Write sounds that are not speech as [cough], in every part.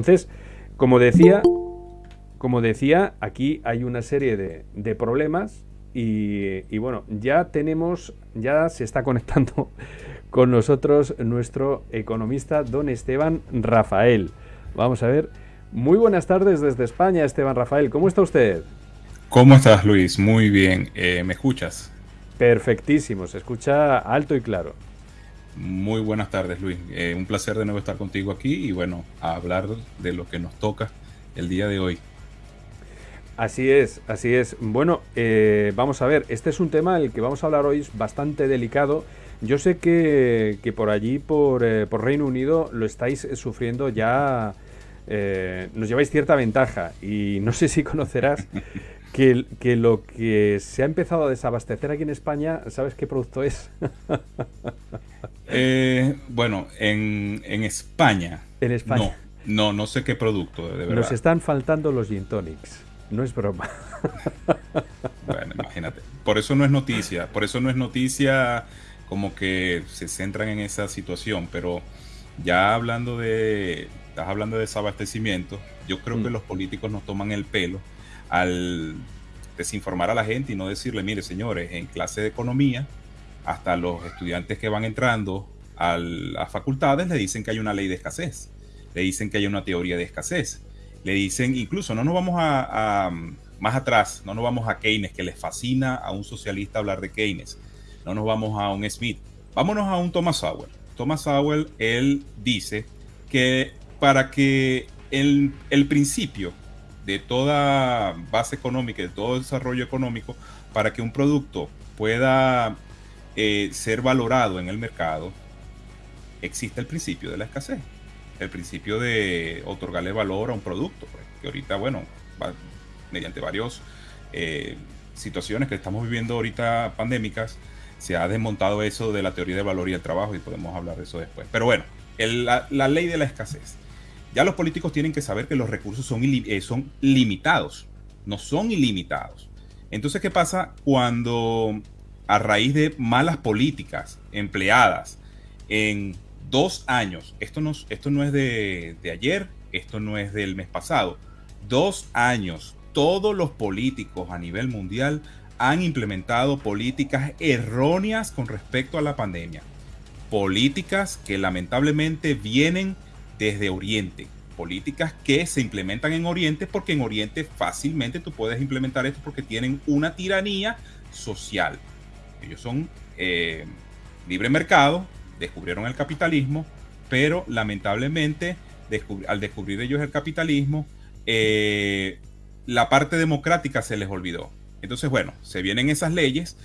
Entonces, como decía, como decía, aquí hay una serie de, problemas y, bueno, ya tenemos, ya se está [laughs] conectando con nosotros nuestro economista don Esteban Rafael. Vamos a ver. Muy buenas tardes desde España, Esteban Rafael. ¿Cómo está usted? ¿Cómo estás, Luis? Muy bien. Eh, ¿Me escuchas? Perfectísimo, se escucha alto y claro. Muy buenas tardes, Luis. Eh, un placer de nuevo estar contigo aquí y bueno, a hablar de lo que nos toca el día de hoy. Así es, así es. Bueno, eh, vamos a ver, este es un tema el que vamos a hablar hoy, es bastante delicado. Yo sé que, por allí, por, eh, por, Reino Unido, lo estáis sufriendo ya, nos lleváis cierta ventaja y no sé si conocerás [laughs] que, que, lo que se ha empezado a desabastecer aquí en España, ¿sabes qué producto es? [laughs] Eh, bueno, en, España. En España. No, no, sé qué producto, de verdad. Nos están faltando los gin tonics. No es broma. [laughs] bueno, imagínate. Por eso no es noticia. Por eso no es noticia como que se centran en esa situación. Pero ya hablando de. Estás hablando de desabastecimiento. Yo creo que mm. los políticos nos toman el pelo al desinformar a la gente y no decirle, mire, señores, en clase de economía hasta los estudiantes que van entrando a las facultades le dicen que hay una ley de escasez, le dicen que hay una teoría de escasez, le dicen, incluso no nos vamos a, más atrás, no nos vamos a Keynes, que les fascina a un socialista hablar de Keynes, no nos vamos a un Smith, vámonos a un Thomas Sowell. Thomas Sowell, él dice que para que el, el principio de toda base económica, de todo desarrollo económico, para que un producto pueda eh, ser valorado en el mercado, existe el principio de la escasez, el principio de otorgarle valor a un producto, pues, que ahorita, bueno, mediante varias eh, situaciones que estamos viviendo ahorita pandémicas, se ha desmontado eso de la teoría del valor y el trabajo y podemos hablar de eso después. Pero bueno, la, ley de la escasez. Ya los políticos tienen que saber que los recursos son, eh, son limitados, no son ilimitados. Entonces, ¿qué pasa cuando a raíz de malas políticas empleadas en dos años, esto no, esto no es de, ayer, esto no es del mes pasado, dos años, todos los políticos a nivel mundial han implementado políticas erróneas con respecto a la pandemia. Políticas que lamentablemente vienen desde Oriente. Políticas que se implementan en Oriente porque en Oriente fácilmente tú puedes implementar esto porque tienen una tiranía social. Ellos son eh, libre mercado, descubrieron el capitalismo, pero lamentablemente al descubrir ellos el capitalismo, eh, la parte democrática se les olvidó. Entonces, bueno, se vienen esas leyes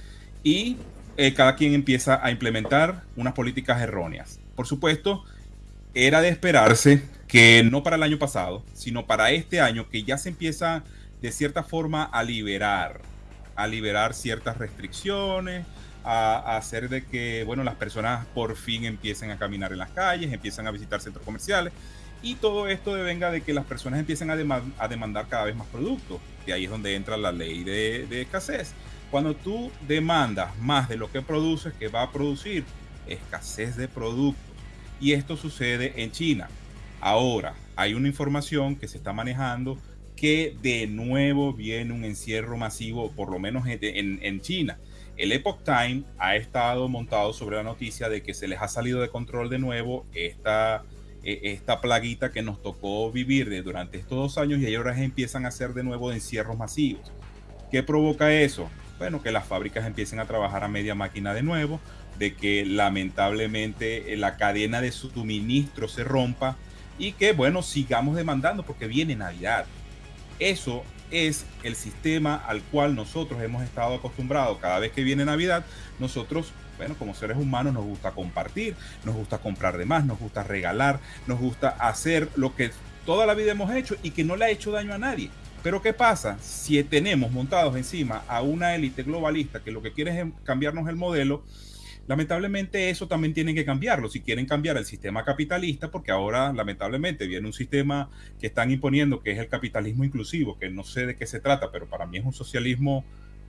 y eh, cada quien empieza a implementar unas políticas erróneas. Por supuesto, era de esperarse que no para el año pasado, sino para este año, que ya se empieza de cierta forma a liberar a liberar ciertas restricciones, a, hacer de que, bueno, las personas por fin empiecen a caminar en las calles, empiezan a visitar centros comerciales. Y todo esto venga de que las personas empiecen a, demandar cada vez más productos. Y ahí es donde entra la ley de, de escasez. Cuando tú demandas más de lo que produces, que va a producir escasez de productos. Y esto sucede en China. Ahora, hay una información que se está manejando que de nuevo viene un encierro masivo, por lo menos en, China. El Epoch Time ha estado montado sobre la noticia de que se les ha salido de control de nuevo esta, e, esta plaguita que nos tocó vivir durante estos dos años y ahora empiezan a hacer de nuevo encierros masivos. ¿Qué provoca eso? Bueno, que las fábricas empiecen a trabajar a media máquina de nuevo, de que lamentablemente eh, la cadena de suministro se rompa y que, bueno, sigamos demandando porque viene Navidad. Eso es el sistema al cual nosotros hemos estado acostumbrados. Cada vez que viene Navidad, nosotros, bueno, como seres humanos nos gusta compartir, nos gusta comprar de más, nos gusta regalar, nos gusta hacer lo que toda la vida hemos hecho y que no le ha hecho daño a nadie. Pero ¿qué pasa? Si tenemos montados encima a una élite globalista que lo que quiere es cambiarnos el modelo, Lamentablemente eso también tienen que cambiarlo si quieren cambiar el sistema capitalista, porque ahora lamentablemente viene un sistema que están imponiendo que es el capitalismo inclusivo, que no sé de qué se trata, pero para mí es un socialismo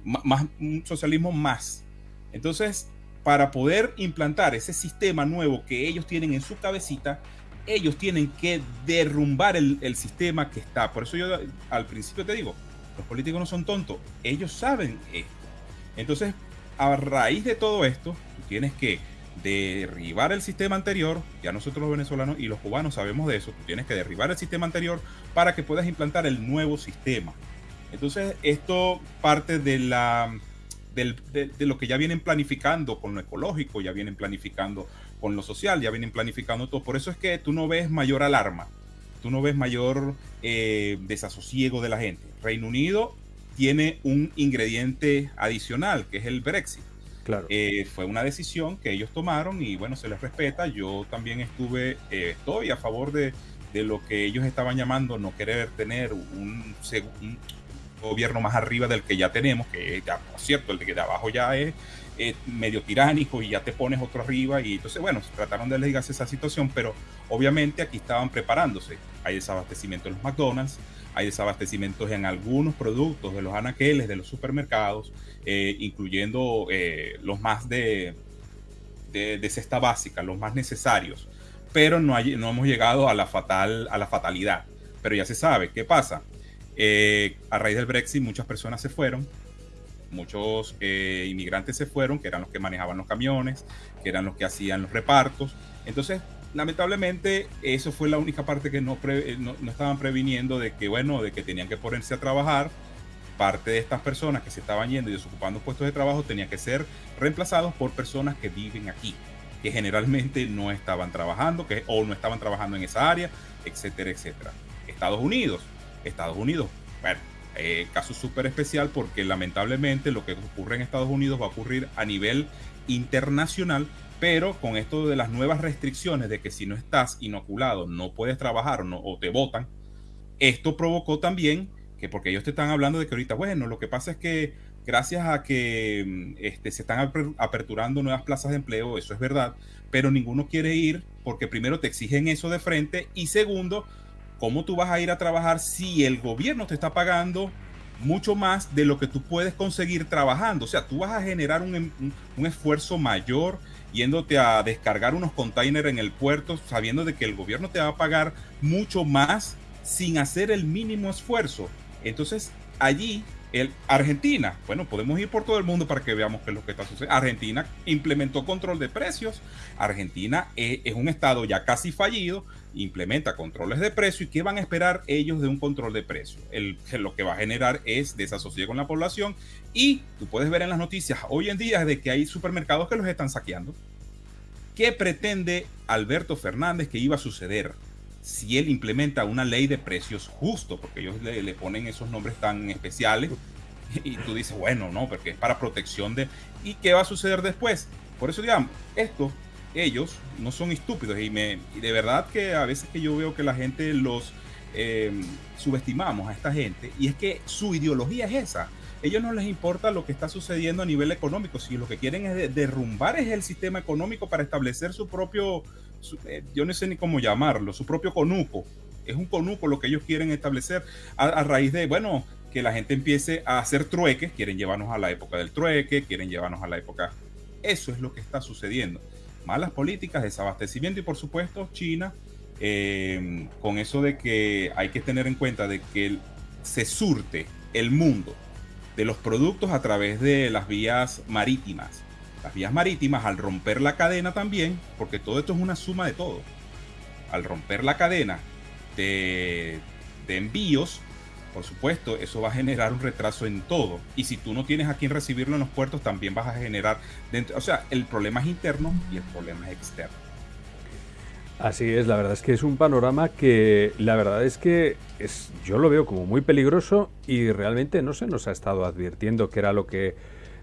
más, socialismo más. Entonces, para poder implantar ese sistema nuevo que ellos tienen en su cabecita, ellos tienen que derrumbar el, el, sistema que está. Por eso yo al principio te digo, los políticos no son tontos, ellos saben esto. Entonces, a raíz de todo esto, tienes que derribar el sistema anterior, ya nosotros los venezolanos y los cubanos sabemos de eso, tú tienes que derribar el sistema anterior para que puedas implantar el nuevo sistema. Entonces, esto parte de la de, lo que ya vienen planificando con lo ecológico, ya vienen planificando con lo social, ya vienen planificando todo. Por eso es que tú no ves mayor alarma, tú no ves mayor eh, desasosiego de la gente. Reino Unido tiene un ingrediente adicional, que es el Brexit. Claro. Eh, fue una decisión que ellos tomaron y bueno, se les respeta. Yo también estuve, eh, estoy a favor de, de, lo que ellos estaban llamando no querer tener un, un, gobierno más arriba del que ya tenemos, que ya, por cierto, el de, abajo ya es, medio tiránico y ya te pones otro arriba y entonces, bueno, trataron de ligarse esa situación, pero obviamente aquí estaban preparándose. Hay desabastecimiento en los McDonald's, hay desabastecimientos en algunos productos de los anaqueles, de los supermercados, eh, incluyendo eh, los más de, de, cesta básica, los más necesarios, pero no, hay, no hemos llegado a la, fatal, a la fatalidad. Pero ya se sabe, ¿qué pasa? Eh, a raíz del Brexit muchas personas se fueron, muchos eh, inmigrantes se fueron, que eran los que manejaban los camiones, que eran los que hacían los repartos. Entonces, lamentablemente, eso fue la única parte que no, eh, no, estaban previniendo de que, bueno, de que tenían que ponerse a trabajar. Parte de estas personas que se estaban yendo y desocupando puestos de trabajo tenían que ser reemplazados por personas que viven aquí, que generalmente no estaban trabajando, que, o no estaban trabajando en esa área, etcétera, etcétera. Estados Unidos, Estados Unidos. Bueno, eh, caso súper especial porque lamentablemente lo que ocurre en Estados Unidos va a ocurrir a nivel internacional, pero con esto de las nuevas restricciones de que si no estás inoculado no puedes trabajar no, o te votan, esto provocó también que porque ellos te están hablando de que ahorita, bueno, lo que pasa es que gracias a que mm, este, se están aperturando nuevas plazas de empleo, eso es verdad, pero ninguno quiere ir porque primero te exigen eso de frente y segundo, ¿cómo tú vas a ir a trabajar si el gobierno te está pagando mucho más de lo que tú puedes conseguir trabajando? O sea, tú vas a generar un, esfuerzo mayor yéndote a descargar unos containers en el puerto sabiendo de que el gobierno te va a pagar mucho más sin hacer el mínimo esfuerzo. Entonces, allí Argentina, bueno, podemos ir por todo el mundo para que veamos qué es lo que está sucediendo. Argentina implementó control de precios. Argentina es, es, un estado ya casi fallido, implementa controles de precio. ¿Y qué van a esperar ellos de un control de precio? El, lo que va a generar es desasosiego en la población. Y tú puedes ver en las noticias hoy en día de que hay supermercados que los están saqueando. ¿Qué pretende Alberto Fernández que iba a suceder? Si él implementa una ley de precios justo, porque ellos le, ponen esos nombres tan especiales, [laughs] y tú dices, bueno, no, porque es para protección de... ¿Y qué va a suceder después? Por eso, digamos, esto, ellos no son estúpidos y, me, de verdad que a veces que yo veo que la gente los eh, subestimamos a esta gente, y es que su ideología es esa. Ellos no les importa lo que está sucediendo a nivel económico, si lo que quieren es derrumbar es el sistema económico para establecer su propio eh, yo no sé ni cómo llamarlo, su propio conuco. Es un conuco lo que ellos quieren establecer a, raíz de, bueno, que la gente empiece a hacer trueques, quieren llevarnos a la época del trueque, quieren llevarnos a la época... Eso es lo que está sucediendo. Malas políticas, desabastecimiento y por supuesto China, eh, con eso de que hay que tener en cuenta de que se surte el mundo de los productos a través de las vías marítimas las vías marítimas, al romper la cadena también, porque todo esto es una suma de todo, al romper la cadena de, envíos, por supuesto, eso va a generar un retraso en todo. Y si tú no tienes a quien recibirlo en los puertos, también vas a generar dentro. O sea, el problema es interno y el problema es externo. Así es, la verdad es que es un panorama que la verdad es que es, yo lo veo como muy peligroso y realmente no se nos ha estado advirtiendo que era lo que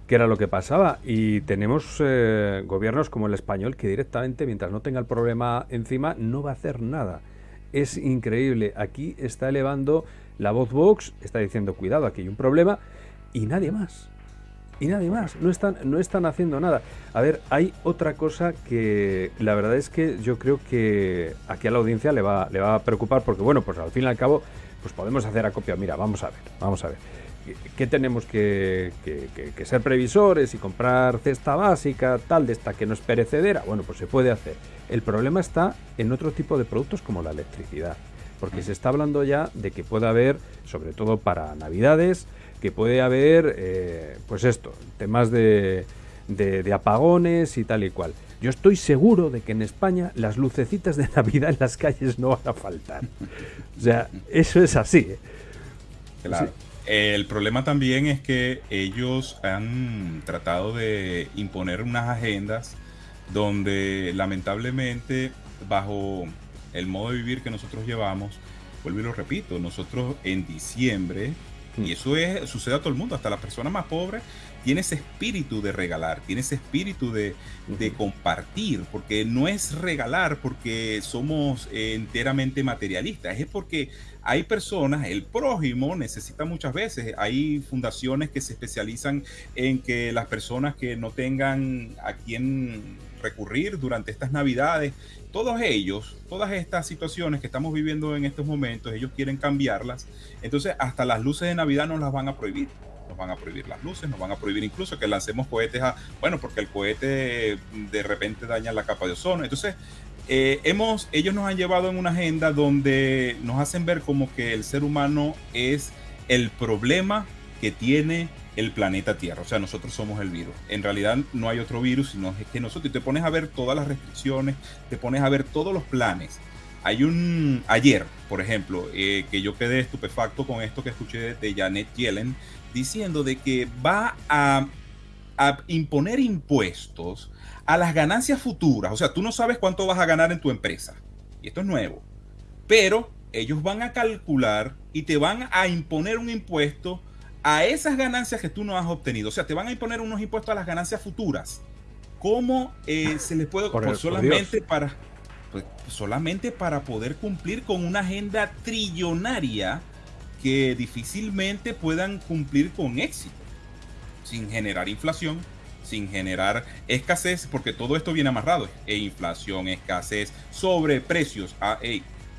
qué era lo que pasaba. Y tenemos eh, gobiernos como el español que directamente, mientras no tenga el problema encima, no va a hacer nada. Es increíble. Aquí está elevando la voz Vox, está diciendo, cuidado, aquí hay un problema, y nadie más. Y nadie más. No están, no están haciendo nada. A ver, hay otra cosa que la verdad es que yo creo que aquí a la audiencia le va, le va a preocupar, porque bueno, pues al fin y al cabo, pues podemos hacer acopio. Mira, vamos a ver, vamos a ver. Que tenemos que, ser previsores y comprar cesta básica, tal, de esta que no es perecedera. Bueno, pues se puede hacer. El problema está en otro tipo de productos como la electricidad. Porque se está hablando ya de que puede haber, sobre todo para Navidades, que puede haber, eh, pues esto, temas de, de apagones y tal y cual. Yo estoy seguro de que en España las lucecitas de Navidad en las calles no van a faltar. O sea, eso es así. ¿eh? Claro. El problema también es que ellos han tratado de imponer unas agendas donde lamentablemente bajo el modo de vivir que nosotros llevamos, vuelvo y lo repito, nosotros en diciembre, y eso es, sucede a todo el mundo, hasta las personas más pobres, tiene ese espíritu de regalar, tiene ese espíritu de, compartir, porque no es regalar porque somos enteramente materialistas, es porque hay personas, el prójimo necesita muchas veces, hay fundaciones que se especializan en que las personas que no tengan a quien recurrir durante estas navidades, todos ellos, todas estas situaciones que estamos viviendo en estos momentos, ellos quieren cambiarlas, entonces hasta las luces de Navidad nos las van a prohibir nos van a prohibir las luces, nos van a prohibir incluso que lancemos cohetes a, bueno, porque el cohete de repente daña la capa de ozono. Entonces, eh, ellos nos han llevado en una agenda donde nos hacen ver como que el ser humano es el problema que tiene el planeta Tierra. O sea, nosotros somos el virus. En realidad no hay otro virus, sino es que nosotros te pones a ver todas las restricciones, te pones a ver todos los planes. Hay un ayer, por ejemplo, eh, que yo quedé estupefacto con esto que escuché de Janet Yellen, diciendo de que va a, imponer impuestos a las ganancias futuras. O sea, tú no sabes cuánto vas a ganar en tu empresa. Y esto es nuevo. Pero ellos van a calcular y te van a imponer un impuesto a esas ganancias que tú no has obtenido. O sea, te van a imponer unos impuestos a las ganancias futuras. ¿Cómo eh, se les puede... Por, solamente para... Pues, solamente para poder cumplir con una agenda trillonaria que difícilmente puedan cumplir con éxito, sin generar inflación, sin generar escasez, porque todo esto viene amarrado, e inflación, escasez, sobreprecios, ah,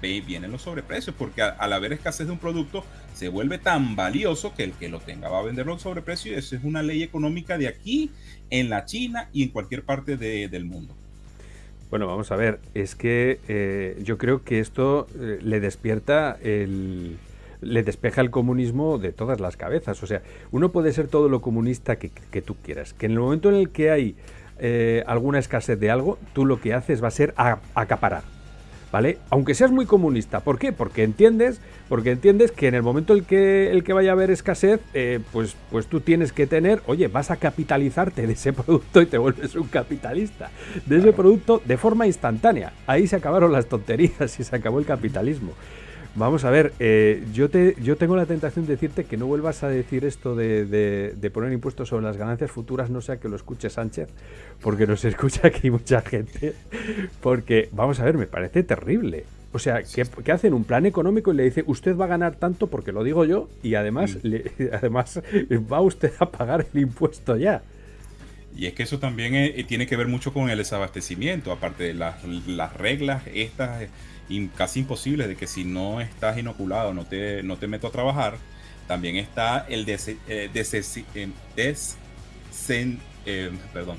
vienen los sobreprecios, porque al haber escasez de un producto, se vuelve tan valioso que el que lo tenga va a venderlo a sobreprecio, y eso es una ley económica de aquí, en la China y en cualquier parte del mundo. Bueno, vamos a ver, es que eh, yo creo que esto eh, le despierta el, le despeja el comunismo de todas las cabezas. O sea, uno puede ser todo lo comunista que, tú quieras, que en el momento en el que hay eh, alguna escasez de algo, tú lo que haces va a ser acaparar. ¿Vale? Aunque seas muy comunista. ¿Por qué? Porque entiendes, porque entiendes que en el momento en el que, el que vaya a haber escasez, eh, pues, pues tú tienes que tener, oye, vas a capitalizarte de ese [laughs] producto y te vuelves un capitalista. De ese producto de forma instantánea. Ahí se acabaron las tonterías y se acabó el capitalismo. Vamos a ver, eh, yo, te, yo tengo la tentación de decirte que no vuelvas a decir esto de, poner impuestos sobre las ganancias futuras, no sea que lo escuche Sánchez, porque nos [laughs] escucha aquí mucha gente, porque, vamos a ver, me parece terrible. O sea, que, hacen un plan económico y le dice, usted va a ganar tanto porque lo digo yo, y además, mm. [laughs] además va usted a pagar el impuesto ya. Y es que eso también eh, tiene que ver mucho con el desabastecimiento, aparte de las, las reglas estas casi imposible de que si no estás inoculado, no te, no te meto a trabajar, también está el des, eh, eh, des, eh, perdón,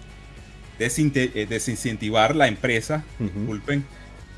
desincentivar la empresa, disculpen,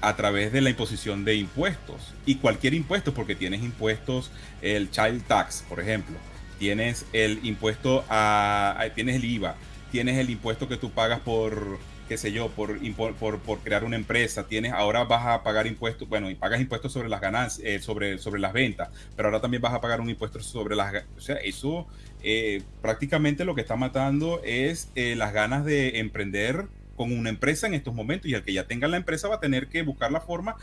a través de la imposición de impuestos. Y cualquier impuesto, porque tienes impuestos, el child tax, por ejemplo, tienes el impuesto a, tienes el IVA, tienes el impuesto que tú pagas por qué sé yo, por, por, por, crear una empresa, tienes, ahora vas a pagar impuestos, bueno, y pagas impuestos sobre las ganancias, eh, sobre, sobre las ventas, pero ahora también vas a pagar un impuesto sobre las, o sea, eso eh, prácticamente lo que está matando es eh, las ganas de emprender con una empresa en estos momentos y el que ya tenga la empresa va a tener que buscar la forma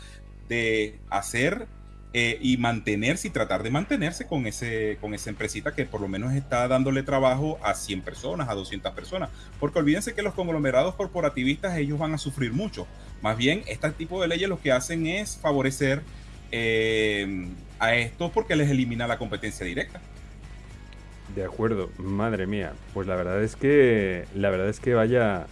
de hacer eh, y mantenerse y tratar de mantenerse con, ese, con esa empresita que por lo menos está dándole trabajo a 100 personas, a 200 personas. Porque olvídense que los conglomerados corporativistas ellos van a sufrir mucho. Más bien, este tipo de leyes lo que hacen es favorecer eh, a esto porque les elimina la competencia directa. De acuerdo, madre mía. Pues la verdad es que la verdad es que vaya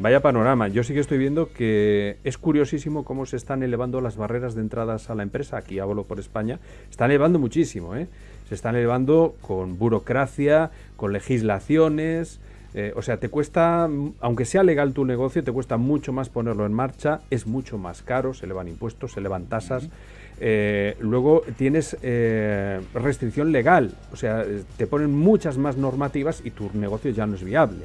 Vaya panorama. Yo sí que estoy viendo que es curiosísimo cómo se están elevando las barreras de entradas a la empresa. Aquí hablo por España. Están elevando muchísimo, ¿eh? Se están elevando con burocracia, con legislaciones. Eh, o sea, te cuesta, aunque sea legal tu negocio, te cuesta mucho más ponerlo en marcha, es mucho más caro, se elevan impuestos, se elevan tasas. Eh, luego tienes eh, restricción legal, o sea, te ponen muchas más normativas y tu negocio ya no es viable.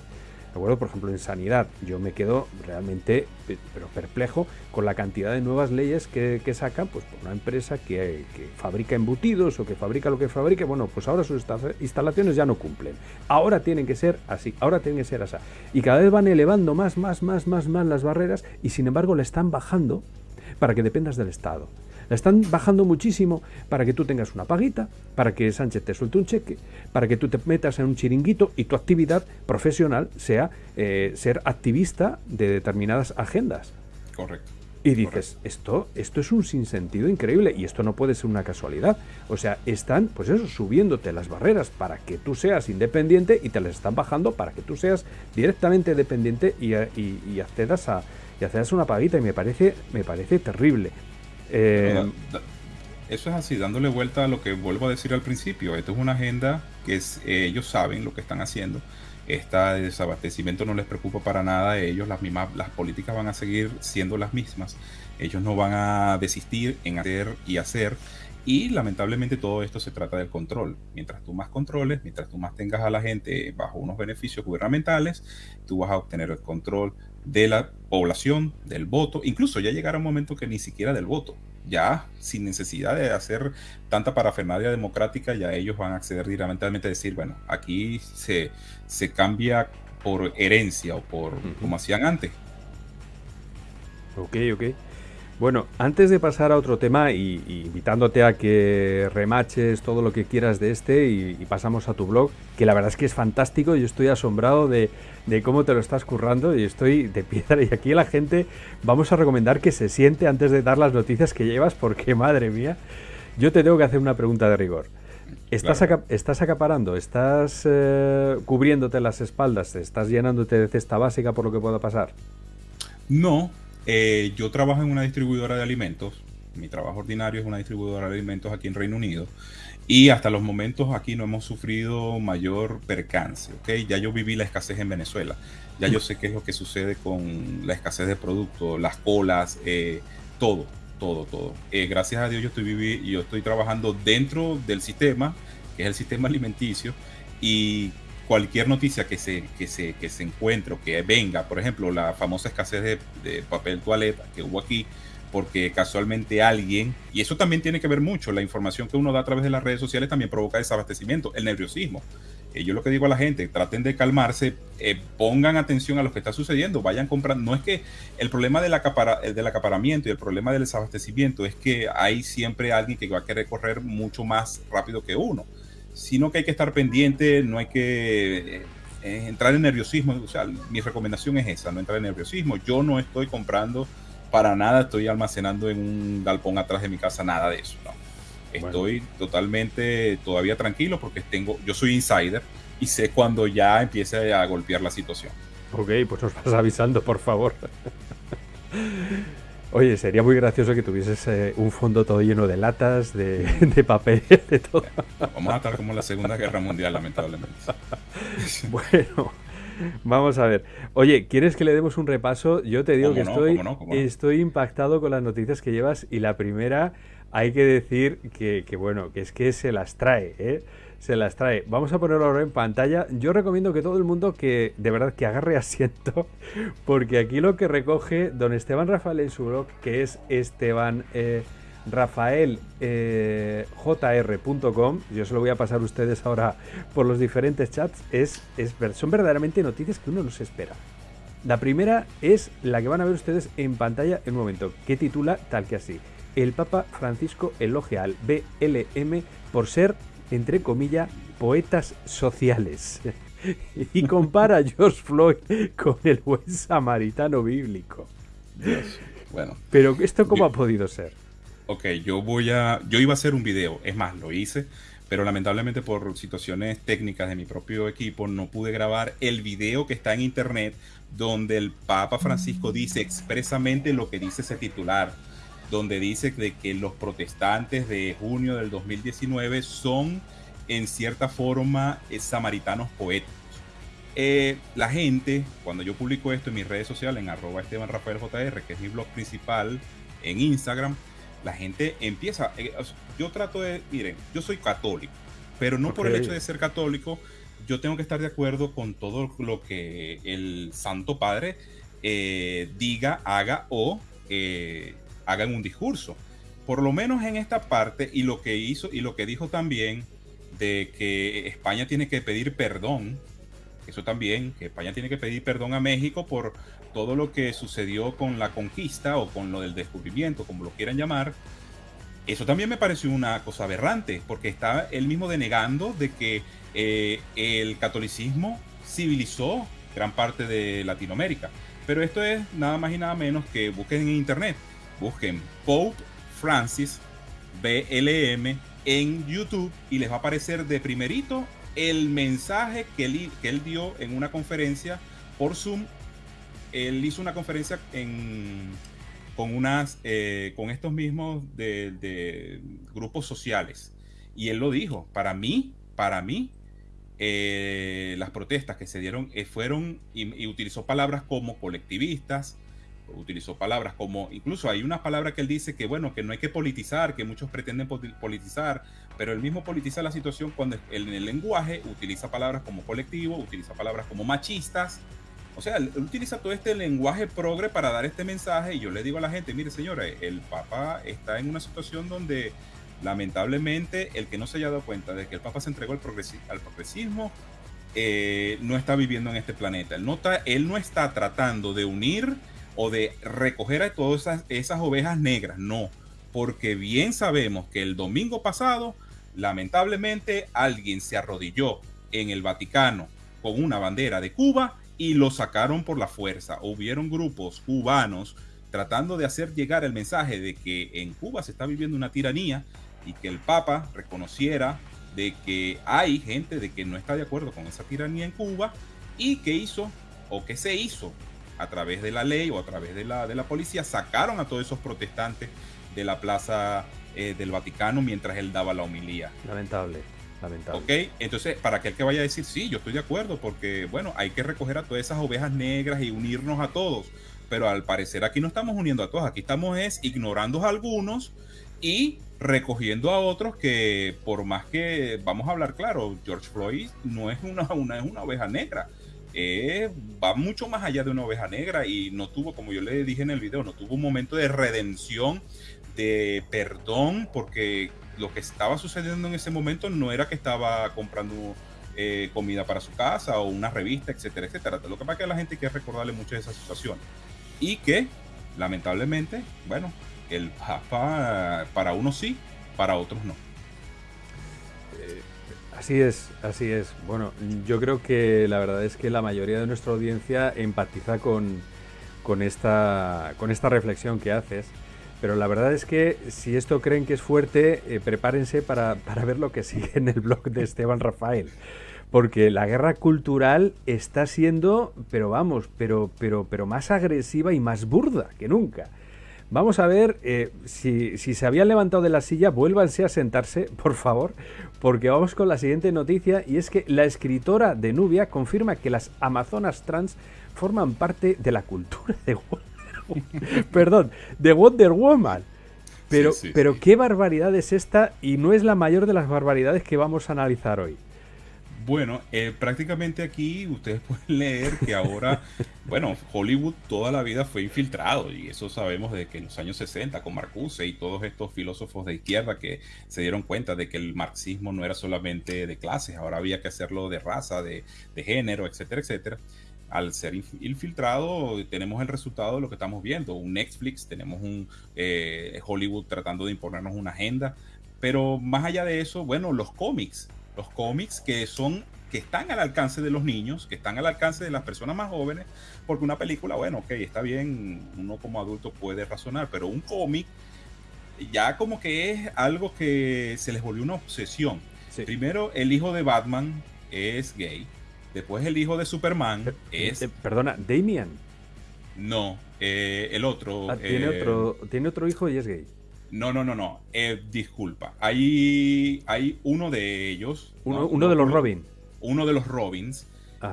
Por ejemplo, en sanidad, yo me quedo realmente pero perplejo con la cantidad de nuevas leyes que, sacan pues, por una empresa que, fabrica embutidos o que fabrica lo que fabrique. Bueno, pues ahora sus instalaciones ya no cumplen. Ahora tienen que ser así, ahora tienen que ser así. Y cada vez van elevando más, más, más, más, más las barreras y sin embargo le están bajando para que dependas del Estado. La están bajando muchísimo para que tú tengas una paguita, para que Sánchez te suelte un cheque, para que tú te metas en un chiringuito y tu actividad profesional sea eh, ser activista de determinadas agendas. Correcto. Y dices, esto, esto es un sinsentido increíble y esto no puede ser una casualidad. O sea, están, pues eso, subiéndote las barreras para que tú seas independiente y te las están bajando para que tú seas directamente dependiente y, y, accedas a y accedas a una paguita y me parece, me parece terrible. Eh, eso es así, dándole vuelta a lo que vuelvo a decir al principio. Esto es una agenda que eh, ellos saben lo que están haciendo. Este desabastecimiento no les preocupa para nada a ellos. Las, mismas, las políticas van a seguir siendo las mismas. Ellos no van a desistir en hacer y hacer. Y lamentablemente todo esto se trata del control. Mientras tú más controles, mientras tú más tengas a la gente bajo unos beneficios gubernamentales, tú vas a obtener el control de la población, del voto, incluso ya llegará un momento que ni siquiera del voto, ya sin necesidad de hacer tanta parafernalia democrática, ya ellos van a acceder directamente a decir, bueno, aquí se, se cambia por herencia o por como hacían antes. Ok, ok. Bueno, antes de pasar a otro tema y, invitándote a que remaches todo lo que quieras de este y, pasamos a tu blog, que la verdad es que es fantástico, yo estoy asombrado de, cómo te lo estás currando y estoy de piedra [laughs] y aquí la gente vamos a recomendar que se siente antes de dar las noticias que llevas porque madre mía, yo te tengo que hacer una pregunta de rigor. ¿Estás, ¿estás acaparando? ¿Estás eh, cubriéndote las espaldas? ¿Estás llenándote de cesta básica por lo que pueda pasar? No, eh, yo trabajo en una distribuidora de alimentos. Mi trabajo ordinario es una distribuidora de alimentos aquí en Reino Unido. Y hasta los momentos aquí no hemos sufrido mayor percance. ¿okay? Ya yo viví la escasez en Venezuela. Ya yo sé qué es lo que sucede con la escasez de productos, las colas, eh, todo, todo, todo. Eh, gracias a Dios yo estoy, viví, yo estoy trabajando dentro del sistema, que es el sistema alimenticio, y cualquier noticia que se, que se, que se encuentre o que venga, por ejemplo, la famosa escasez de, papel toaleta que hubo aquí, porque casualmente alguien, y eso también tiene que ver mucho, la información que uno da a través de las redes sociales también provoca desabastecimiento, el nerviosismo. Eh, yo lo que digo a la gente, traten de calmarse, eh, pongan atención a lo que está sucediendo, vayan comprando. No es que el problema del, acapara, del acaparamiento y el problema del desabastecimiento es que hay siempre alguien que va a querer correr mucho más rápido que uno sino que hay que estar pendiente, no hay que eh, entrar en nerviosismo. O sea, mi recomendación es esa, no entrar en nerviosismo. Yo no estoy comprando para nada, estoy almacenando en un galpón atrás de mi casa nada de eso. No. Estoy totalmente todavía tranquilo porque tengo, yo soy insider y sé cuando ya empiece a golpear la situación. Ok, pues nos vas avisando, por favor. Oye, sería muy gracioso que tuvieses eh, un fondo todo lleno de latas, de, [laughs] papel, de todo. Vamos a estar como la Segunda Guerra Mundial, lamentablemente. [laughs] bueno, vamos a ver. Oye, ¿quieres que le demos un repaso? Yo te digo que estoy, estoy impactado con las noticias que llevas y la primera hay que decir que, que bueno, que es que se las trae, ¿eh? Se las trae. Vamos a ponerlo ahora en pantalla. Yo recomiendo que todo el mundo que de verdad que agarre [laughs] asiento, porque aquí lo que recoge don Esteban Rafael en su blog, que es Esteban eh, Rafael eh, yo se lo voy a pasar a ustedes ahora por los diferentes chats, es, es, son verdaderamente noticias que uno no se espera. La primera es la que van a ver ustedes en pantalla en un momento, que titula tal que así. El Papa Francisco elogia al BLM por ser entre comillas, poetas sociales. [laughs] y compara a George Floyd con el buen samaritano bíblico. Bueno. Pero esto cómo ha podido ser? Ok, yo voy a. Yo iba a hacer un video, es más, lo hice, pero lamentablemente por situaciones técnicas de mi propio equipo no pude grabar el video que está en internet donde el Papa Francisco dice expresamente lo que dice ese titular, donde dice de que los protestantes de junio del 2019 son en cierta forma eh, samaritanos poéticos. Eh, la gente, cuando yo publico esto en mis redes sociales, en arroba Esteban Rafael JR, que es mi blog principal en Instagram, la gente empieza, eh, yo trato de, miren, yo soy católico, pero no por el hecho de ser católico, yo tengo que estar de acuerdo con todo lo que el Santo Padre diga, haga o en un discurso. Por lo menos en esta parte, y lo que hizo y lo que dijo también de que España tiene que pedir perdón, eso también, que España tiene que pedir perdón a México por todo lo que sucedió con la conquista o con lo del descubrimiento, como lo quieran llamar, eso también me pareció una cosa aberrante, porque está él mismo denegando de que eh, el catolicismo civilizó gran parte de Latinoamérica. Pero esto es nada más y nada menos que busquen en internet, busquen Pope Francis BLM en YouTube y les va a aparecer de primerito el mensaje que él, que él dio en una conferencia por Zoom. Él hizo una conferencia con, unas, eh, con estos mismos de, grupos sociales. Y él lo dijo, para mí, para mí, eh, las protestas que se dieron eh, fueron y, utilizó palabras como colectivistas, utilizó palabras como, incluso hay una palabra que él dice que, bueno, que no hay que politizar, que muchos pretenden politizar, pero él mismo politiza la situación cuando en el lenguaje utiliza palabras como colectivo, utiliza palabras como machistas, o sea, él utiliza todo este lenguaje progre para dar este mensaje y yo le digo a la gente, mire señora, el Papa está en una situación donde lamentablemente el que no se haya dado cuenta de que el Papa se entregó al, progresismo, eh, no está viviendo en este planeta. Él no, él no está tratando de unir o de recoger a todas esas, esas ovejas negras, no, porque bien sabemos que el domingo pasado, lamentablemente, alguien se arrodilló en el Vaticano con una bandera de Cuba y lo sacaron por la fuerza. Hubieron grupos cubanos tratando de hacer llegar el mensaje de que en Cuba se está viviendo una tiranía y que el Papa reconociera de que hay gente de que no está de acuerdo con esa tiranía en Cuba y que hizo o que se hizo a través de la ley o a través de la, de la policía, sacaron a todos esos protestantes de la plaza eh, del Vaticano mientras él daba la homilía. Lamentable. Lamentable. Ok, entonces para aquel que vaya a decir, sí, yo estoy de acuerdo, porque bueno, hay que recoger a todas esas ovejas negras y unirnos a todos, pero al parecer aquí no estamos uniendo a todos, aquí estamos es ignorando a algunos y recogiendo a otros que por más que, vamos a hablar claro, George Floyd no es una, una, es una oveja negra, eh, va mucho más allá de una oveja negra y no tuvo, como yo le dije en el video, no tuvo un momento de redención, de perdón, porque lo que estaba sucediendo en ese momento no era que estaba comprando eh, comida para su casa o una revista, etcétera, etcétera. Lo que pasa es que la gente quiere recordarle mucho de esa situación y que lamentablemente, bueno, el Papa para unos sí, para otros no. Así es, así es. Bueno, yo creo que la verdad es que la mayoría de nuestra audiencia empatiza con, con, esta, con esta reflexión que haces. Pero la verdad es que si esto creen que es fuerte, eh, prepárense para, para ver lo que sigue en el blog de Esteban Rafael. Porque la guerra cultural está siendo, pero vamos, pero, pero, pero más agresiva y más burda que nunca. Vamos a ver eh, si, se habían levantado de la silla, vuélvanse a sentarse, [laughs] por favor, porque vamos con la siguiente noticia y es que la escritora de Nubia confirma que las amazonas trans forman parte de la cultura de Wonder Woman. [laughs] Perdón, de Wonder Woman. Pero, pero qué barbaridad es esta y no es la mayor de las barbaridades que vamos a analizar hoy. Bueno, eh, prácticamente aquí ustedes [laughs] pueden leer que ahora, bueno, Hollywood toda la vida fue infiltrado y eso sabemos de que en los años 60 con Marcuse y todos estos filósofos de izquierda que se dieron cuenta de que el marxismo no era solamente de clases, ahora había que hacerlo de raza, de, género, etcétera, etcétera. Al ser infiltrado tenemos el resultado de lo que estamos viendo, un Netflix, tenemos un eh, Hollywood tratando de imponernos una agenda, pero más allá de eso, bueno, los cómics los cómics que son que están al alcance de los niños, que están al alcance de las personas más jóvenes, porque una película, bueno, ok, está bien, uno como adulto puede razonar, pero un cómic ya como que es algo que se les volvió una obsesión. Primero, el hijo de Batman es gay. Después, el hijo de Superman es. perdona, Damian. No, el otro. Ah, tiene, otro tiene otro hijo y es gay. No, no, no, no. disculpa. Hay, hay uno de ellos. Uno, de los Robins. Uno de los Robins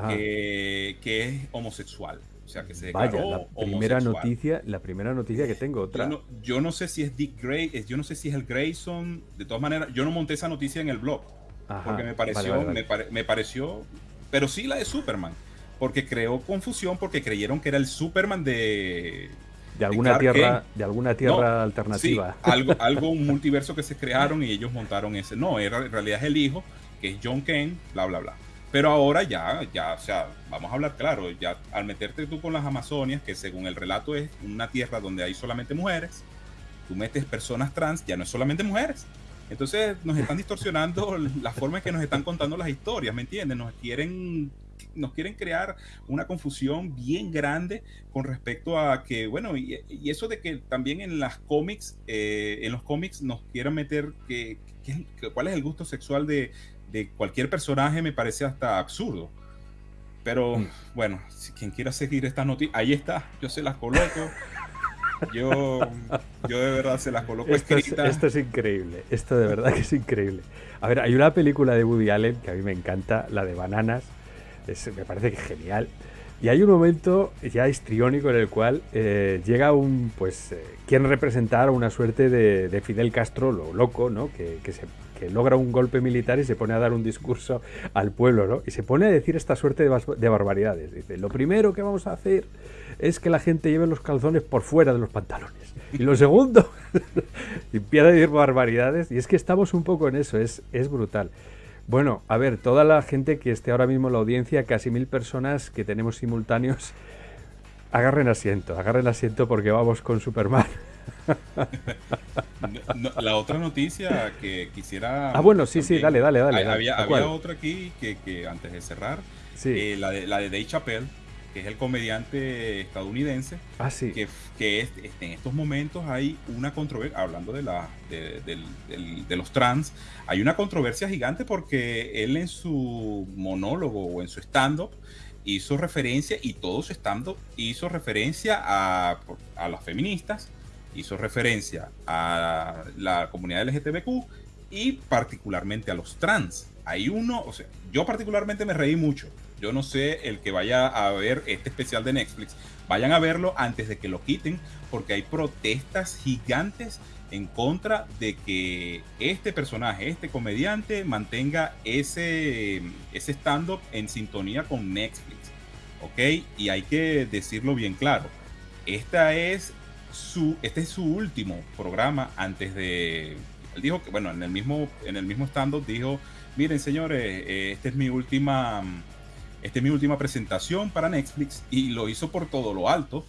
que, es homosexual. O sea, que se Vaya, la primera noticia, la primera noticia que tengo, otra. Yo no, sé si es Dick Gray, yo no sé si es el Grayson. De todas maneras, yo no monté esa noticia en el blog. porque me pareció, me, pareció, pero sí la de Superman. Porque creó confusión porque creyeron que era el Superman de, de alguna tierra, de alguna tierra alternativa. [laughs] algo, algo, un multiverso que se crearon y ellos montaron ese. No, era, en realidad es el hijo, que es John Kane, bla, bla, bla. Pero ahora ya, ya, o sea, vamos a hablar claro, ya al meterte tú con las Amazonias, que según el relato es una tierra donde hay solamente mujeres, tú metes personas trans, ya no es solamente mujeres. Entonces nos están distorsionando [laughs] la forma en que nos están contando las historias, ¿me entiendes? Nos quieren nos quieren crear una confusión bien grande con respecto a que, bueno, y, eso de que también en las cómics, eh, en los cómics nos quieran meter que, cuál es el gusto sexual de, de, cualquier personaje me parece hasta absurdo. Pero mm. bueno, si quien quiera seguir esta noticia, ahí está, yo se las coloco. Yo, yo de verdad se las coloco esto Es, esto es increíble, esto de verdad que es increíble. A ver, hay una película de Woody Allen que a mí me encanta, la de Bananas, me parece que genial. Y hay un momento ya histriónico en el cual eh, llega un, pues, eh, quieren representar una suerte de, Fidel Castro, lo loco, ¿no? Que, se, que, logra un golpe militar y se pone a dar un discurso al pueblo, ¿no? Y se pone a decir esta suerte de, de barbaridades. Dice, lo primero que vamos a hacer es que la gente lleve los calzones por fuera de los pantalones. Y lo segundo, [laughs] empieza a decir barbaridades. Y es que estamos un poco en eso, es, es brutal. Bueno, a ver, toda la gente que esté ahora mismo en la audiencia, casi mil personas que tenemos simultáneos, [laughs] agarren asiento, agarren asiento porque vamos con Superman. [laughs] la otra noticia que quisiera... Ah, bueno, sí, sí, dale, dale, dale. había, otra aquí que, antes de cerrar, eh, la, de, la de Dave Chappelle, que es el comediante estadounidense, ah, sí. que, que este, en estos momentos hay una controversia, hablando de, la, de, los trans, hay una controversia gigante porque él en su monólogo o en su stand-up hizo referencia, y todo su stand-up hizo referencia a, a las feministas, hizo referencia a la comunidad LGTBQ y particularmente a los trans. Hay uno, o sea, yo particularmente me reí mucho yo no sé el que vaya a ver este especial de Netflix. Vayan a verlo antes de que lo quiten porque hay protestas gigantes en contra de que este personaje, este comediante, mantenga ese, ese stand-up en sintonía con Netflix. ¿Ok? Y hay que decirlo bien claro. Esta es su, este es su último programa antes de... Él dijo que, bueno, en el mismo, en el mismo stand-up dijo, miren señores, eh, esta es mi última esta es mi última presentación para Netflix y lo hizo por todo lo alto.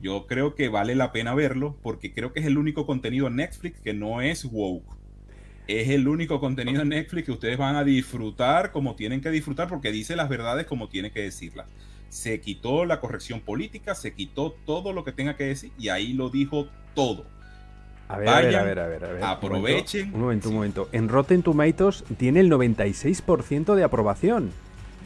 Yo creo que vale la pena verlo porque creo que es el único contenido en Netflix que no es woke. Es el único contenido en Netflix que ustedes van a disfrutar como tienen que disfrutar porque dice las verdades como tiene que decirlas. Se quitó la corrección política, se quitó todo lo que tenga que decir y ahí lo dijo todo. A ver, a ver, a ver, a ver, Aprovechen. Un momento, un momento. En Rotten Tomatoes tiene el 96% de aprobación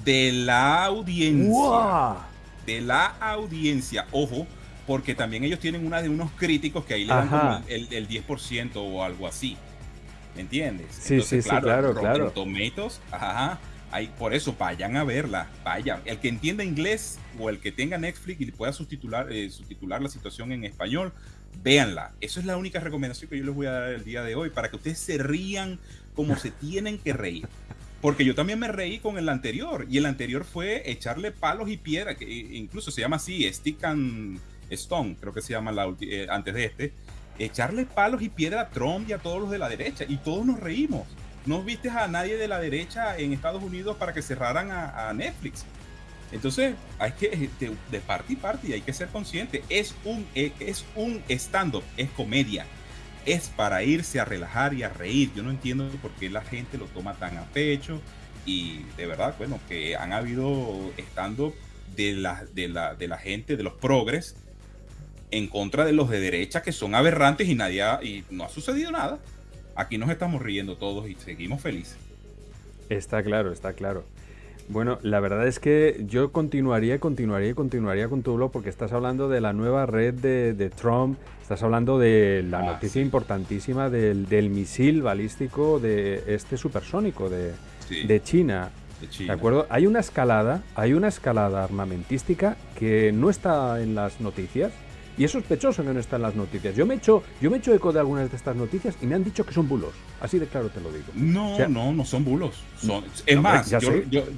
de la audiencia. De la audiencia. Ojo, porque también ellos tienen una de unos críticos que ahí le dan como el, el, 10% o algo así. ¿Me entiendes? Sí, sí, sí, claro, claro. Tomatos, ajá, por eso vayan a verla, vayan. El que entienda inglés o el que tenga Netflix y pueda subtitular, eh, subtitular la situación en español, véanla. Eso es la única recomendación que yo les voy a dar el día de hoy para que ustedes se rían como se tienen que reír. Porque yo también me reí con el anterior. Y el anterior fue echarle palos y piedra, que incluso se llama así, Stick and Stone, creo que se llama la, eh, antes de este. Echarle palos y piedra a Trump y a todos los de la derecha. Y todos nos reímos. No viste a nadie de la derecha en Estados Unidos para que cerraran a, Netflix. Entonces, hay que, eh, de, de parte y parte, hay que ser consciente. Es un, eh, es un stand-up, es comedia es para irse a relajar y a reír. Yo no entiendo por qué la gente lo toma tan a pecho y de verdad, bueno, que han habido estando de la, de la, de la gente, de los progres, en contra de los de derecha que son aberrantes y nadie y no ha sucedido nada. Aquí nos estamos riendo todos y seguimos felices. Está claro, está claro. Bueno, la verdad es que yo continuaría, continuaría, continuaría con tu blog porque estás hablando de la nueva red de, Trump, estás hablando de la ah, noticia importantísima del, misil balístico de este supersónico de, de, China. de China. ¿De acuerdo? Hay una escalada, hay una escalada armamentística que no está en las noticias, y es sospechoso que no está en las noticias. Yo me he hecho, yo me he hecho eco de algunas de estas noticias y me han dicho que son bulos. Así de claro te lo digo. No, no, no son bulos. Son, es más,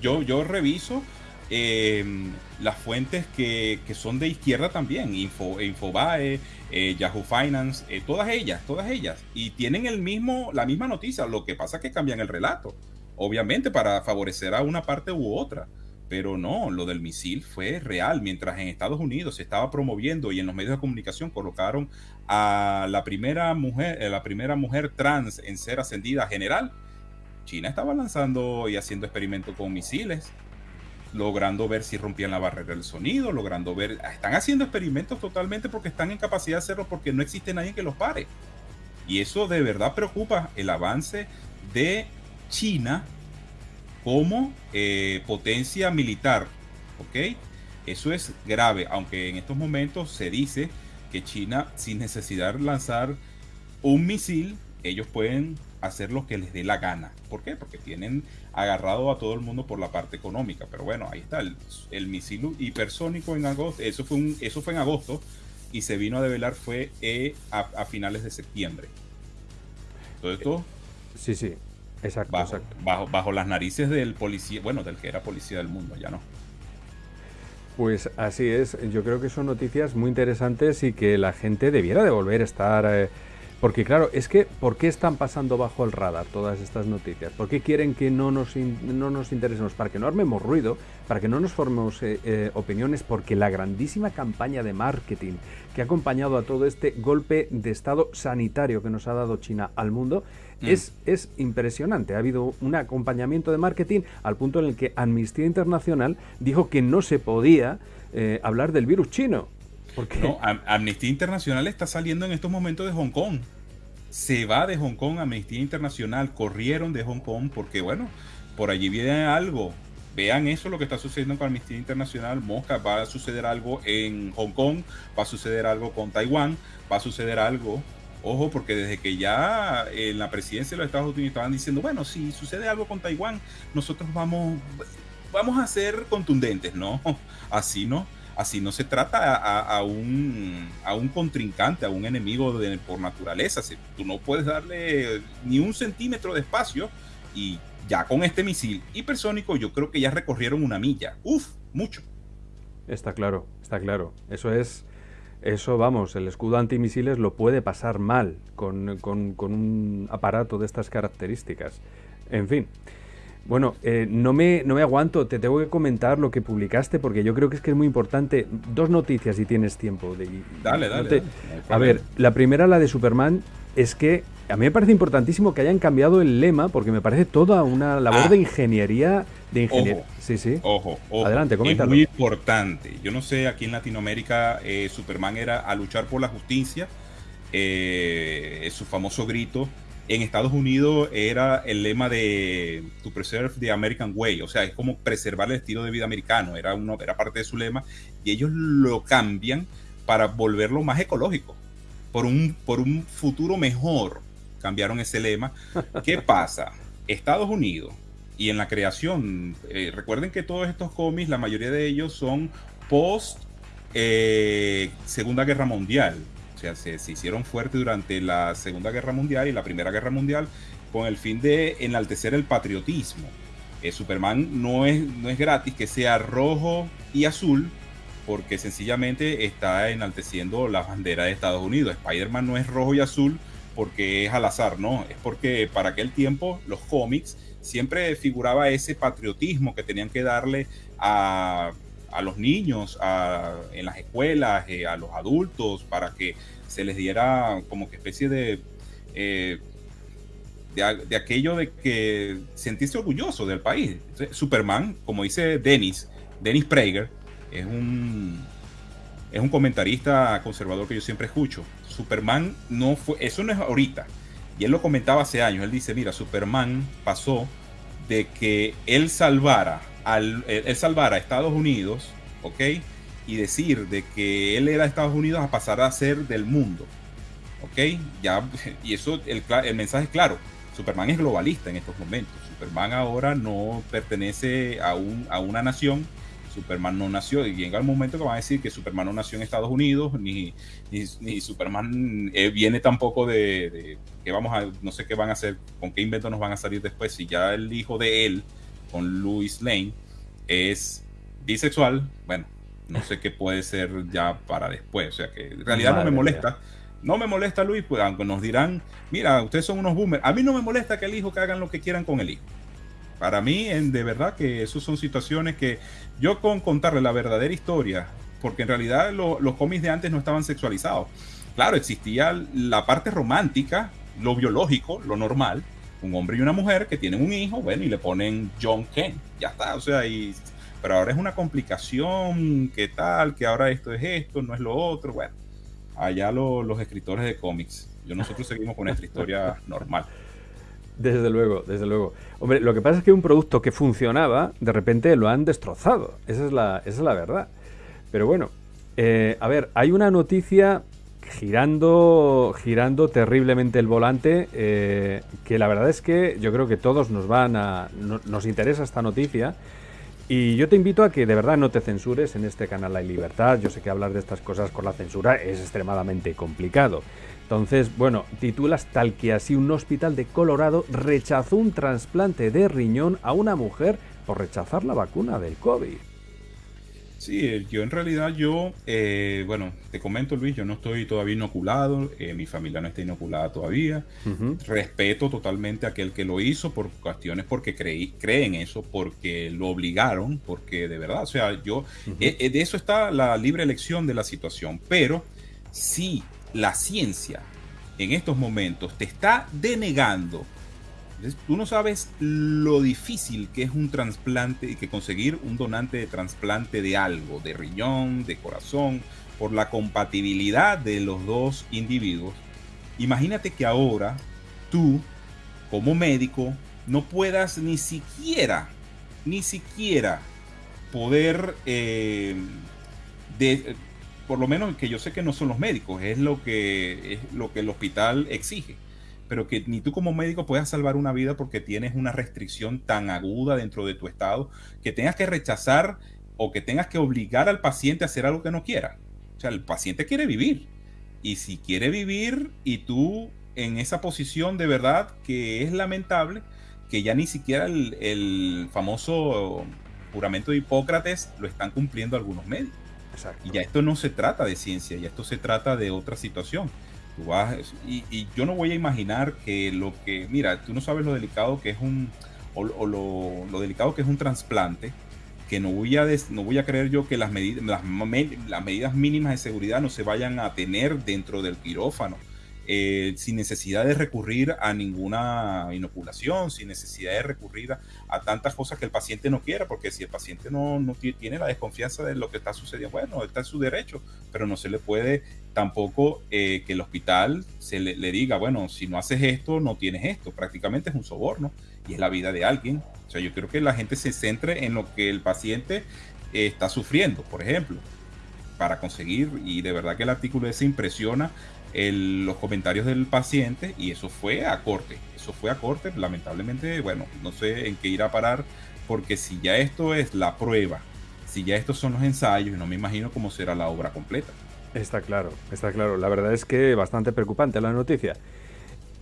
yo, yo, reviso em, las fuentes que, son de izquierda también, Info, Infobae, eh, Yahoo Finance, eh, todas ellas, todas ellas. Y tienen el mismo, la misma noticia, lo que pasa es que cambian el relato, obviamente para favorecer a una parte u otra. Pero no, lo del misil fue real. Mientras en Estados Unidos se estaba promoviendo y en los medios de comunicación colocaron a la primera mujer, eh, la primera mujer trans en ser ascendida a general, China estaba lanzando y haciendo experimentos con misiles, logrando ver si rompían la barrera del sonido, logrando ver, están haciendo experimentos totalmente porque están en capacidad de hacerlo porque no existe nadie que los pare. Y eso de verdad preocupa el avance de China como eh, potencia militar. ¿Ok? Eso es grave, aunque en estos momentos se dice que China, sin necesidad de lanzar un misil, ellos pueden hacer lo que les dé la gana. ¿Por qué? Porque tienen agarrado a todo el mundo por la parte económica. Pero bueno, ahí está el, misil hipersónico en agosto. Eso fue, un, eso fue en agosto y se vino a develar fue eh, a, a, finales de septiembre. Todo esto. Sí, sí. Exacto bajo, Bajo, bajo las narices del policía, bueno, del que era policía del mundo, ya no. Pues así es, yo creo que son noticias muy interesantes y que la gente debiera de volver a estar... Eh, porque claro, es que ¿por qué están pasando bajo el radar todas estas noticias? ¿Por qué quieren que no nos, no nos interesemos? Para que no armemos ruido, para que no nos formemos eh, eh, opiniones, porque la grandísima campaña de marketing que ha acompañado a todo este golpe de estado sanitario que nos ha dado China al mundo Mm. Es, es impresionante. Ha habido un acompañamiento de marketing al punto en el que Amnistía Internacional dijo que no se podía eh, hablar del virus chino. Porque... No, Amnistía Internacional está saliendo en estos momentos de Hong Kong. Se va de Hong Kong Amnistía Internacional, corrieron de Hong Kong porque, bueno, por allí viene algo. Vean eso, lo que está sucediendo con Amnistía Internacional. Mosca, va a suceder algo en Hong Kong, va a suceder algo con Taiwán, va a suceder algo Ojo, porque desde que ya en la presidencia de los Estados Unidos estaban diciendo, bueno, si sucede algo con Taiwán, nosotros vamos, vamos a ser contundentes, ¿no? [laughs] Así no. Así no se trata a, un, a un contrincante, a un enemigo de, por naturaleza. tú no puedes darle ni un centímetro de espacio y ya con este misil hipersónico yo creo que ya recorrieron una milla. Uf, mucho. Está claro, está claro. Eso es eso, vamos, el escudo antimisiles lo puede pasar mal con, un aparato de estas características. En fin. Bueno, eh, no, me, no me aguanto, te tengo que comentar lo que publicaste porque yo creo que es que es muy importante. Dos noticias si tienes tiempo. De, dale, dale. a ver, la primera, la de Superman, es que a mí me parece importantísimo que hayan cambiado el lema porque me parece toda una labor ah. de ingeniería. De ingeniería. Sí, sí. Ojo, ojo. Adelante, coméntalo. Es muy importante. Yo no sé, aquí en Latinoamérica eh, Superman era a luchar por la justicia. Eh, es su famoso grito. En Estados Unidos era el lema de To Preserve the American Way. O sea, es como preservar el estilo de vida americano. Era, uno, era parte de su lema. Y ellos lo cambian para volverlo más ecológico. Por un, por un futuro mejor cambiaron ese lema. [laughs] ¿Qué pasa? Estados Unidos y en la creación, eh, recuerden que todos estos cómics, la mayoría de ellos son post eh, Segunda Guerra Mundial. O sea, se, hicieron fuertes durante la Segunda Guerra Mundial y la Primera Guerra Mundial con el fin de enaltecer el patriotismo. Eh, Superman no es, no es gratis que sea rojo y azul, porque sencillamente está enalteciendo la bandera de Estados Unidos. Spider-Man no es rojo y azul porque es al azar, no, es porque para aquel tiempo los cómics siempre figuraba ese patriotismo que tenían que darle a, los niños en las escuelas, eh, a los adultos, para que se les diera como que especie de, eh, de, aquello de que sentirse orgulloso del país. Superman, como dice Dennis, Dennis Prager, es un, es un comentarista conservador que yo siempre escucho. Superman no fue, eso no es ahorita. Y él lo comentaba hace años. Él dice, mira, Superman pasó de que él salvara, al, él salvara a Estados Unidos, ¿ok? Y decir de que él era de Estados Unidos a pasar a ser del mundo, ¿ok? Ya, [laughs] y eso, el, mensaje es claro, Superman es globalista en estos momentos. Superman ahora no pertenece a, un, a una nación, Superman no nació, y llega el momento que van a decir que Superman no nació en Estados Unidos, ni, ni, Superman eh, viene tampoco de, que vamos a, no sé qué van a hacer, con qué invento nos van a salir después, si ya el hijo de él, con Louis Lane, es bisexual, bueno, no sé qué puede ser ya para después, o sea que en realidad no me molesta. No me molesta Luis, pues aunque nos dirán, mira, ustedes son unos boomers. A mí no me molesta que el hijo que hagan lo que quieran con el hijo. Para mí, en, de verdad que esas son situaciones que yo con contarle la verdadera historia, porque en realidad los cómics de antes no estaban sexualizados. Claro, existía la parte romántica, lo biológico, lo normal, un hombre y una mujer que tienen un hijo, bueno, y le ponen John Ken, ya está, o sea, y, pero ahora es una complicación, ¿qué tal? Que ahora esto es esto, no es lo otro, bueno, allá los escritores de cómics, yo nosotros [laughs] seguimos con nuestra historia normal. Desde luego, desde luego. Hombre, lo que pasa es que un producto que funcionaba, de repente lo han destrozado. Esa es la, esa es la verdad. Pero bueno, eh, a ver, hay una noticia girando, girando terriblemente el volante, eh, que la verdad es que yo creo que todos nos van a, nos interesa esta noticia. Y yo te invito a que de verdad no te censures en este canal Hay Libertad. Yo sé que hablar de estas cosas con la censura es extremadamente complicado. Entonces, bueno, titulas tal que así un hospital de Colorado rechazó un trasplante de riñón a una mujer por rechazar la vacuna del COVID. Sí, yo en realidad yo, eh, bueno, te comento Luis, yo no estoy todavía inoculado, eh, mi familia no está inoculada todavía. Respeto totalmente a aquel que lo hizo por cuestiones porque creí, creen eso, porque lo obligaron, porque de verdad, o sea, yo, eh, de eso está la libre elección de la situación, pero sí la ciencia en estos momentos te está denegando. Tú no sabes lo difícil que es un trasplante y que conseguir un donante de trasplante de algo, de riñón, de corazón, por la compatibilidad de los dos individuos. Imagínate que ahora tú, como médico, no puedas ni siquiera, ni siquiera poder eh, de, por lo menos que yo sé que no son los médicos, es lo que, es lo que el hospital exige. Pero que ni tú como médico puedas salvar una vida porque tienes una restricción tan aguda dentro de tu estado que tengas que rechazar o que tengas que obligar al paciente a hacer algo que no quiera. O sea, el paciente quiere vivir. Y si quiere vivir y tú en esa posición de verdad que es lamentable, que ya ni siquiera el, el famoso juramento de Hipócrates lo están cumpliendo algunos médicos. Y ya esto no se trata de ciencia, ya esto se trata de otra situación. Tú vas, y, yo no voy a imaginar que lo que, mira, tú no sabes lo delicado que es un, o, lo, delicado que es un trasplante, que no voy a, no voy a creer yo que las, medidas las medidas mínimas de seguridad no se vayan a tener dentro del quirófano eh, sin necesidad de recurrir a ninguna inoculación, sin necesidad de recurrir a, tantas cosas que el paciente no quiera, porque si el paciente no, tiene la desconfianza de lo que está sucediendo, bueno, está en su derecho, pero no se le puede tampoco eh, que el hospital se le, diga, bueno, si no haces esto, no tienes esto, prácticamente es un soborno y es la vida de alguien. O sea, yo creo que la gente se centre en lo que el paciente eh, está sufriendo, por ejemplo, para conseguir, y de verdad que el artículo ese impresiona los comentarios del paciente y eso fue a corte. Eso fue a corte, lamentablemente, bueno, no sé en qué irá a parar, porque si ya esto es la prueba, si ya estos son los ensayos, no me imagino cómo será la obra completa. Está claro, está claro. La verdad es que bastante preocupante la noticia.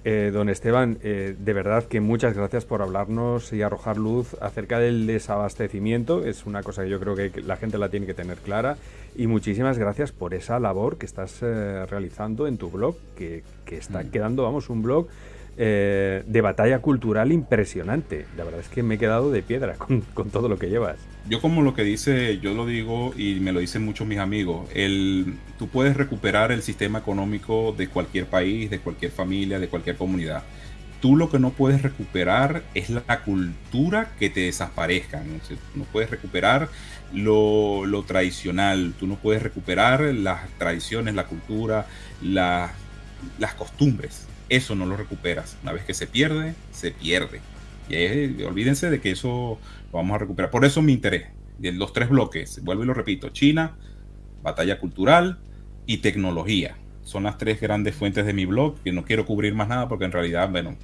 Eh, don Esteban, eh, de verdad que muchas gracias por hablarnos y arrojar luz acerca del desabastecimiento. Es una cosa que yo creo que la gente la tiene que tener clara. Y muchísimas gracias por esa labor que estás eh, realizando en tu blog, que, está mm. quedando, vamos, un blog eh, de batalla cultural impresionante. La verdad es que me he quedado de piedra [laughs] con, todo lo que llevas. Yo como lo que dice, yo lo digo y me lo dicen muchos mis amigos, el, tú puedes recuperar el sistema económico de cualquier país, de cualquier familia, de cualquier comunidad. Tú lo que no puedes recuperar es la cultura que te desaparezca. No, puedes recuperar lo, tradicional, tú no puedes recuperar las tradiciones, la cultura, las costumbres eso no lo recuperas. Una vez que se pierde, se pierde. Y olvídense de que eso lo vamos a recuperar. Por eso mi interés. De los tres bloques, vuelvo y lo repito, China, batalla cultural y tecnología. Son las tres grandes fuentes de mi blog, que no quiero cubrir más nada porque en realidad, bueno,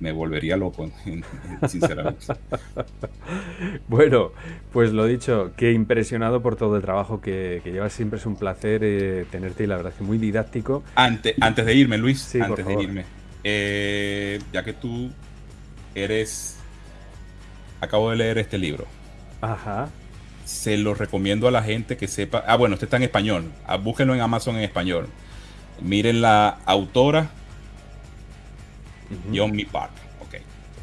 me, volvería loco, [laughs] sinceramente. [laughs] bueno, pues lo dicho, que impresionado por todo el trabajo que, llevas. Siempre es un placer eh, tenerte y la verdad que muy didáctico. Antes, antes de irme, Luis, antes de irme, eh, ya que tú eres... Acabo de leer este libro. Ajá. Se lo recomiendo a la gente que sepa. Ah, bueno, este está en español. Ah, búsquenlo en Amazon en español. Miren la autora, John Mi Park.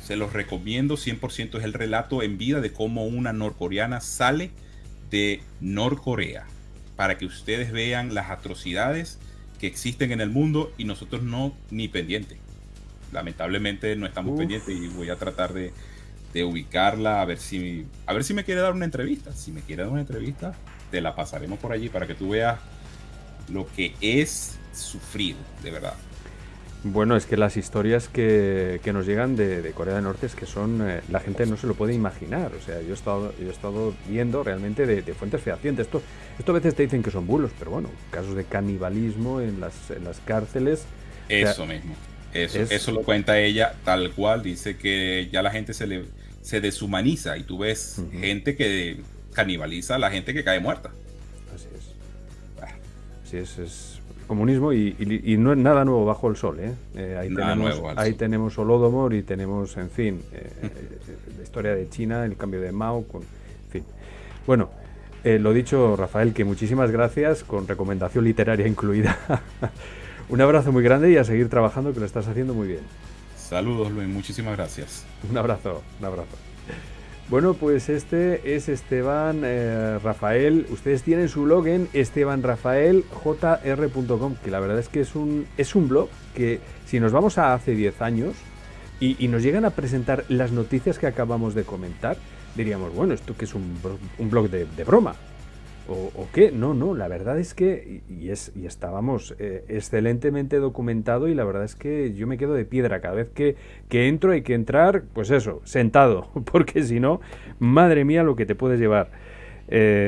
Se los recomiendo 100%. Es el relato en vida de cómo una norcoreana sale de Norcorea. Para que ustedes vean las atrocidades que existen en el mundo y nosotros no ni pendientes. Lamentablemente no estamos pendientes y voy a tratar de, de, ubicarla a ver si a ver si me quiere dar una entrevista. Si me quiere dar una entrevista, te la pasaremos por allí para que tú veas lo que es sufrir, de verdad. Bueno, es que las historias que, que nos llegan de, Corea del Norte es que son. Eh, la gente no se lo puede imaginar. O sea, yo he estado, yo he estado viendo realmente de, fuentes fehacientes. Esto, esto a veces te dicen que son bulos, pero bueno, casos de canibalismo en las, en las cárceles. Eso mismo. Eso, eso lo cuenta ella tal cual. Dice que ya la gente se, le, se deshumaniza y tú ves gente que canibaliza a la gente que cae muerta. Así es. Así es, es comunismo y, no es nada nuevo bajo el sol. ¿eh? eh ahí, tenemos, ahí tenemos Holodomor y tenemos, en fin, eh, eh, la historia de China, el cambio de Mao, con, en fin. Bueno, lo dicho, Rafael, que muchísimas gracias, con recomendación literaria [laughs] incluida. un abrazo muy grande y a seguir trabajando, que lo estás haciendo muy bien. Saludos, Luis, muchísimas gracias. Un abrazo, un abrazo. Bueno, pues este es Esteban eh, Rafael. Ustedes tienen su blog en estebanrafaeljr.com, que la verdad es que es un, es un blog que si nos vamos a hace 10 años y, nos llegan a presentar las noticias que acabamos de comentar, diríamos, bueno, esto que es un, un blog de, de broma. ¿O, qué? No, no, la verdad es que, y, es, y estábamos eh, excelentemente documentado y la verdad es que yo me quedo de piedra cada vez que, que entro hay que entrar, pues eso, sentado, [laughs] porque si no, madre mía lo que te puedes llevar. Eh,